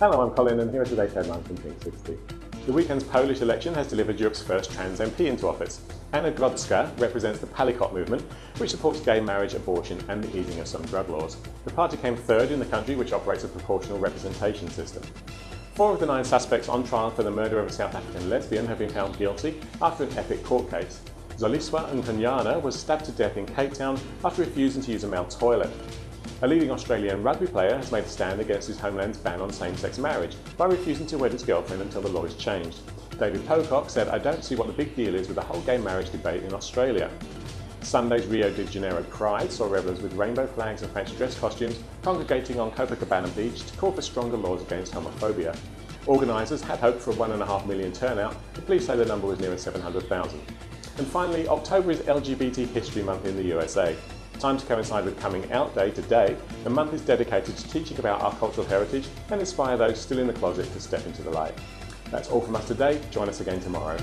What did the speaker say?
Hello, I'm Colin and here are today's headlines from Pink 60. The weekend's Polish election has delivered Europe's first trans MP into office. Anna Grodzka represents the Palikot movement, which supports gay marriage, abortion and the easing of some drug laws. The party came third in the country, which operates a proportional representation system. Four of the nine suspects on trial for the murder of a South African lesbian have been found guilty after an epic court case. Zoliswa Nkonyana was stabbed to death in Cape Town after refusing to use a male toilet. A leading Australian rugby player has made a stand against his homeland's ban on same-sex marriage by refusing to wed his girlfriend until the law is changed. David Pocock said, I don't see what the big deal is with the whole gay marriage debate in Australia. Sunday's Rio de Janeiro Pride saw revellers with rainbow flags and fancy dress costumes congregating on Copacabana Beach to call for stronger laws against homophobia. Organisers had hoped for a 1.5 million turnout, but police say the number was nearer 700,000. And finally, October is LGBT History Month in the USA. Time to coincide with Coming Out Day today, the month is dedicated to teaching about our cultural heritage and inspire those still in the closet to step into the light. That's all from us today. Join us again tomorrow.